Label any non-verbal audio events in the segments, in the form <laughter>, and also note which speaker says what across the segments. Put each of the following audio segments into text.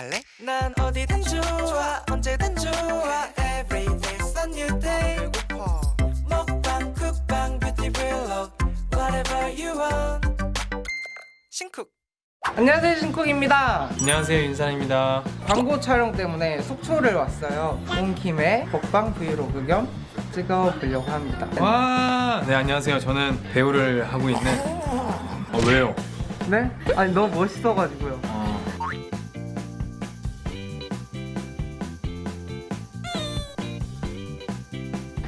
Speaker 1: 갈래? 난 어디든 좋아 언제든 좋아. Every day's a new day. 배고파. 먹방 쿡방 뷰티 블록 Whatever you want. 신쿡.
Speaker 2: 안녕하세요 신쿡입니다.
Speaker 3: 안녕하세요 윤산입니다.
Speaker 2: 광고 촬영 때문에 속초를 왔어요. 온 김에 먹방 브이로그 겸 찍어보려고 합니다.
Speaker 3: 와! 네 안녕하세요. 저는 배우를 하고 있는 어 왜요?
Speaker 2: 네? 아니 너무 멋있어가지고요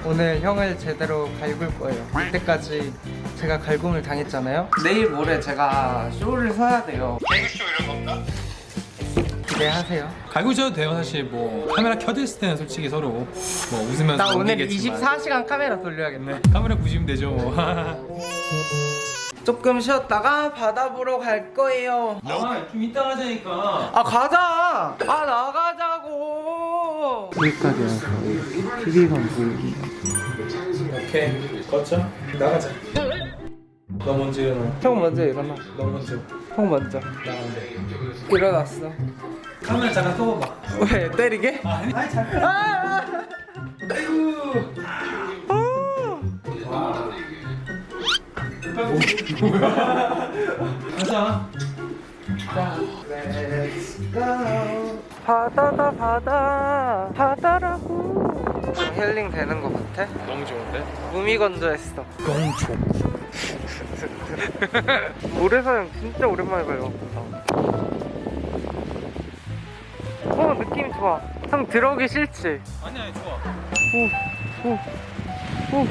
Speaker 2: 오늘 형을 제대로 갈굴 거예요. 그때까지 제가 갈굼을 당했잖아요. 내일 모레 제가 쇼를 서야 돼요. 개그쇼 이런 건가? 기대하세요.
Speaker 3: 갈구셔도 돼요 사실. 뭐 카메라 켜져 있을 때는 솔직히 서로 뭐 웃으면서
Speaker 2: 나 오늘
Speaker 3: 넘기겠지만.
Speaker 2: 24시간 카메라 돌려야겠네.
Speaker 3: 카메라 보시면 되죠 뭐. <laughs>
Speaker 2: 조금 쉬었다가 바다 보러 갈 거예요.
Speaker 3: 아좀 이따 가자니까.
Speaker 2: 아 가자! 아 나가자고 여기까지 와서 이렇게 TV만 보이기.
Speaker 3: 오케이 걷자 나가자. 너 먼저 일어나.
Speaker 2: 형 먼저 일어나.
Speaker 3: 너 먼저.
Speaker 2: 형 먼저.
Speaker 3: 나가는데
Speaker 2: 일어났어.
Speaker 3: 카메라 잠깐 켜봐봐.
Speaker 2: 왜 때리게?
Speaker 3: 아니 아니 잠깐.
Speaker 2: 아! <laughs>
Speaker 3: 가자.
Speaker 2: 자, let's go. 바다다 바다 바다라고 힐링 되는 것 같아?
Speaker 3: 너무 좋은데?
Speaker 2: 무미건조했어 건조 <laughs> 모래사장 진짜 오랜만에 밟았다 어 느낌 좋아 형 들어오기 싫지?
Speaker 3: 아니 아니 좋아
Speaker 2: 오, 오, 오.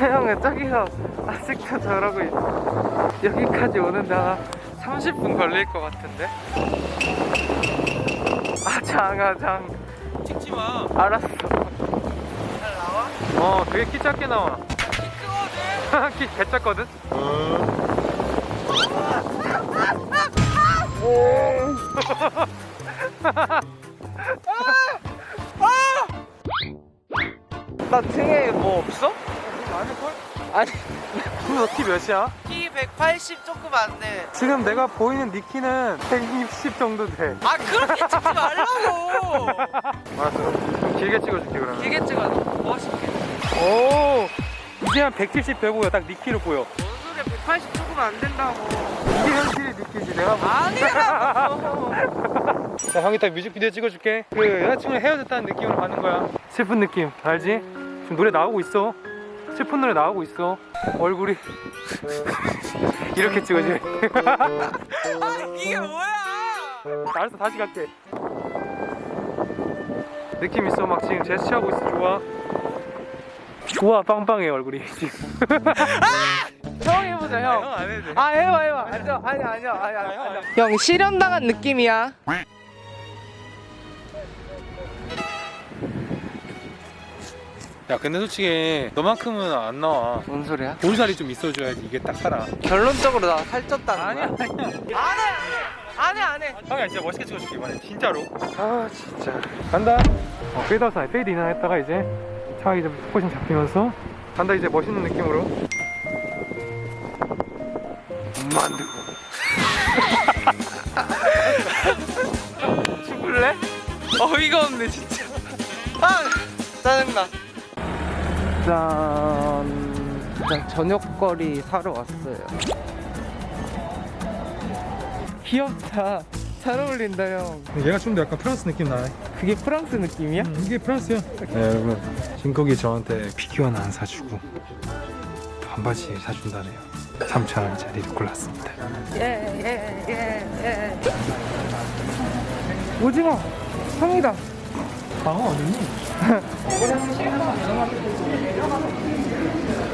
Speaker 2: 태양의 저기서 아직도 저러고 있어. 여기까지 오는데 한 30분 걸릴 것 같은데? 아장, 아장.
Speaker 3: 찍지 마
Speaker 2: 알았어. 잘 나와?
Speaker 3: 어, 되게 키 작게 나와.
Speaker 2: 크거든? <laughs>
Speaker 3: 키 개작거든? <laughs>
Speaker 2: 나 등에 뭐 없어?
Speaker 3: 아닐걸?
Speaker 2: 아니,
Speaker 3: 너키 몇이야?
Speaker 2: 키 180 조금 안 돼.
Speaker 3: 지금 내가 보이는 니 키는 160 정도 돼.
Speaker 2: 아, 그렇게 찍지 말라고! <laughs>
Speaker 3: 알았어. 좀 길게 찍어줄게, 그러면.
Speaker 2: 길게 찍어. 멋있게.
Speaker 3: 오! 이제 한 170, 105야. 딱니 키로 보여.
Speaker 2: 뭔 소리야, 180 조금 안 된다고.
Speaker 3: 이게 현실의 니 키지. 내가 뭐.
Speaker 2: 아니라고! <laughs>
Speaker 3: 자, 형이 딱 뮤직비디오 찍어줄게. 그 여자친구랑 헤어졌다는 느낌으로 가는 거야. 슬픈 느낌. 알지? 지금 노래 나오고 있어. 슬픈 노래 나오고 있어. 얼굴이. <laughs> 이렇게 찍어지.
Speaker 2: 아니, 이게 뭐야!
Speaker 3: 알았어 다시 갈게 느낌 있어 막 지금 제스처하고 있어 좋아 좋아 빵빵해 얼굴이 지금 <laughs>
Speaker 2: 형 해보자, 형. 아, 해봐, 해봐. 앉아. 아니, 아니야, 아니야, 아니야. 형, 실현당한 느낌이야.
Speaker 3: 야 근데 솔직히 너만큼은 안 나와.
Speaker 2: 뭔 소리야?
Speaker 3: 볼살이 좀 있어줘야지. 이게 딱 살아.
Speaker 2: 결론적으로 나 살쪘다는 거야?
Speaker 3: 아니야.
Speaker 2: 안 해! 안 해, 안 해!
Speaker 3: 형이 진짜 멋있게 찍어줄게 이번에. 진짜로. 아 진짜. 간다. 어 페이드아웃 아니 페이드인 했다가 이제 차 이제 초점 잡히면서 간다 이제 멋있는 느낌으로. 만두고 <laughs>
Speaker 2: 죽을래? 어이가 없네 진짜. 아 짜증나 짠 일단 저녁거리 사러 왔어요. 귀엽다. 잘 어울린다 형.
Speaker 3: 얘가 좀 더 약간 프랑스 느낌 나네.
Speaker 2: 그게 프랑스 느낌이야?
Speaker 3: 음, 이게 프랑스야. 네 여러분 진국이 저한테 피규어는 안 사주고 반바지 사준다네요. 3,000원짜리를 골랐습니다.
Speaker 2: 예예예예. 오징어 형이다
Speaker 3: 방어 어딨니?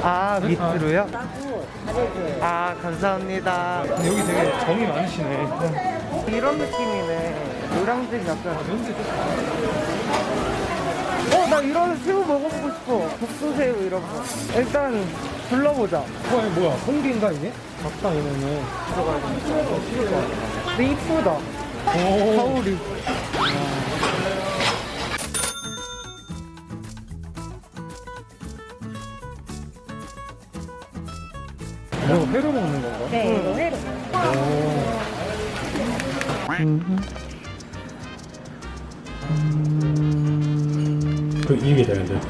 Speaker 2: 아 밑으로요? 아 감사합니다.
Speaker 3: 근데 여기 되게 정이 많으시네.
Speaker 2: 이런 느낌이네. 노량진 약간. 어 나 이런 새우 먹어보고 싶어. 국수새우 이런 거. 일단 둘러보자.
Speaker 3: 뭐야 뭐야? 홍기인가 이게? 적당이면은.
Speaker 2: 근데 이쁘다.
Speaker 3: 오.
Speaker 2: 거울이
Speaker 3: 회로 먹는 건가?
Speaker 4: 네, 이거 회로.
Speaker 5: 그 입에 되는데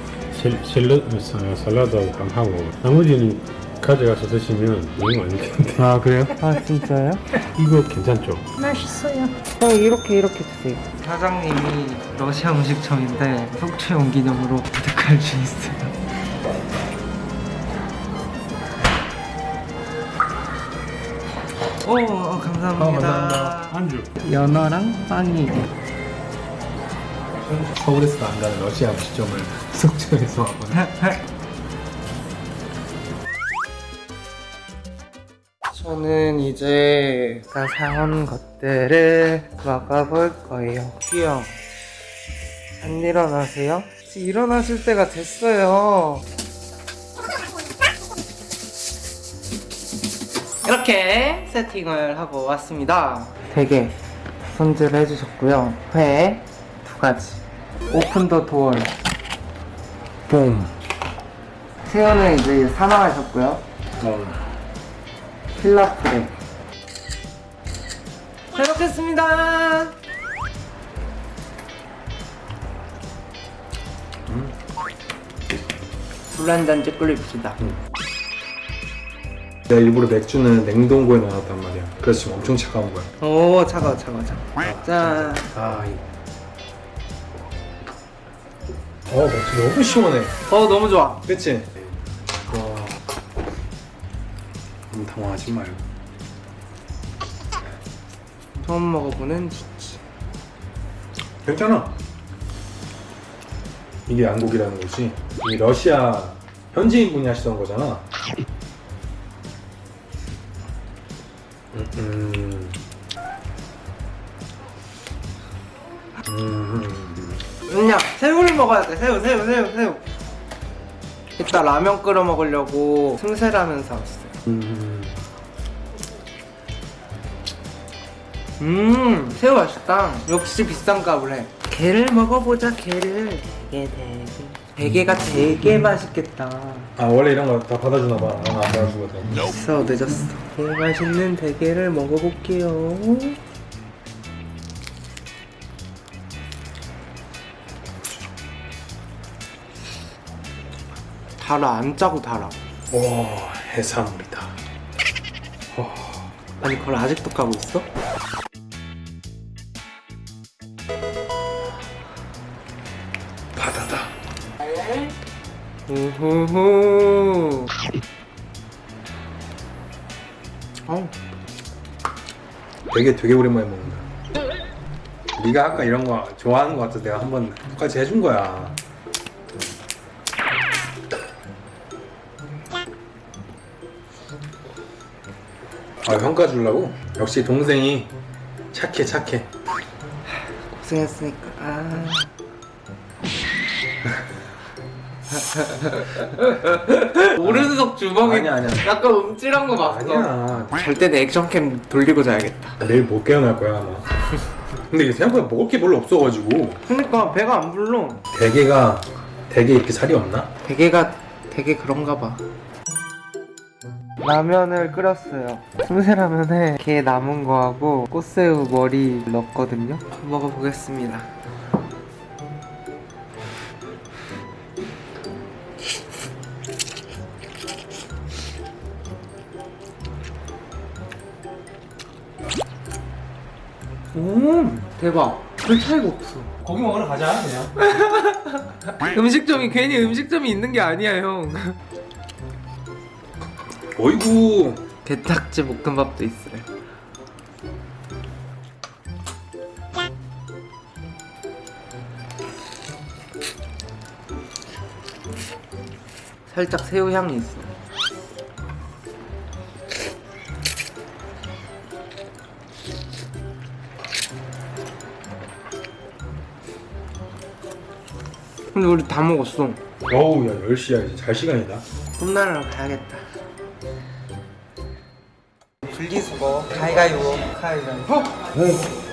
Speaker 5: 샐러드, 샐러드하고 하고 나머지는 가져가서 드시면 너무 안 되는데
Speaker 3: 아 그래요?
Speaker 2: 아 진짜요? <laughs>
Speaker 5: 이거 괜찮죠?
Speaker 4: 맛있어요.
Speaker 2: 형 이렇게 이렇게 드세요. 사장님이 러시아 음식점인데 속초 용 기념으로 부탁할 수 있어요. 오 어, 감사합니다.
Speaker 5: 안주
Speaker 2: 연어랑 빵이
Speaker 5: 서울에서 안 가는 러시아 음식점을 속초에서 하거나
Speaker 2: 저는 이제 아까 사온 것들을 먹어볼 거예요. 귀형 안 일어나세요? 일어나실 때가 됐어요. 이렇게 세팅을 하고 왔습니다. 되게 손질을 해주셨고요. 회 두 가지. 오픈 더 도어. 봄. 새우는 이제 사망하셨고요. 필라프레 잘 먹겠습니다 물한잔 찌끓입시다
Speaker 3: 내가 일부러 맥주는 냉동고에 넣어놨단 말이야. 그래서 지금 엄청 차가운 거야.
Speaker 2: 오 차가워 차가워 차가워. 짠.
Speaker 3: 아 이. 어 맥주 너무 시원해.
Speaker 2: 어 너무 좋아.
Speaker 3: 그치? 와. 너무 당황하지 말고
Speaker 2: 처음 먹어보는 치치.
Speaker 3: 괜찮아. 이게 양고기라는 거지. 이 러시아 현지인 분이 하시던 거잖아 음, 음. 음.
Speaker 2: 그냥 새우를 먹어야 돼. 새우 새우 새우 새우. 이따 라면 끓여 먹으려고 승세라면 사왔어요
Speaker 3: 음.
Speaker 2: 음 새우 맛있다. 역시 비싼 값을 해. 게를 먹어보자 게를. 되게 대게가 되게 맛있겠다
Speaker 3: 아 원래 이런 거 다 받아주나 봐. 나는 안 받아주거든.
Speaker 2: 늦었어 늦었어 되게 맛있는 대게를 먹어볼게요 달아 안 짜고 달아
Speaker 3: 와 해산물이다.
Speaker 2: 아니 그걸 아직도 까고 있어? 우후후 어,
Speaker 3: 되게 되게 오랜만에 먹는다. 네가 아까 이런 거 좋아하는 거 같아서 내가 한번 똑같이 해준 거야. 아 평가 주려고? 역시 동생이 착해 착해.
Speaker 2: 고생했으니까 아. <laughs> 오른석 주먹이
Speaker 3: 아니야, 아니야.
Speaker 2: 약간 움찔한 거 봤어
Speaker 3: 아니야.
Speaker 2: 절대 내 액션캠 돌리고 자야겠다
Speaker 3: 내일 못 깨어날 거야 아마. 근데 이게 생각보다 먹을 게 별로 없어가지고
Speaker 2: 그러니까 배가 안 불러
Speaker 3: 대게가 대게 이렇게 살이 없나?
Speaker 2: 대게가 되게 그런가 봐 라면을 끓였어요 승세라면에 게 남은 거하고 꽃새우 머리 넣었거든요 먹어보겠습니다 오 대박. 별 차이가 없어.
Speaker 3: 고기 먹으러 가자 그냥. <laughs>
Speaker 2: 음식점이 괜히 음식점이 있는 게 아니야 형.
Speaker 3: 어이구.
Speaker 2: 게딱지 볶음밥도 있어요. 살짝 새우 향이 있어 근데 우리 다 먹었어
Speaker 3: 어우 야 10시야 이제 잘 시간이다.
Speaker 2: 꿈나라로 가야겠다. 분리수거 가위가위보 가위가위보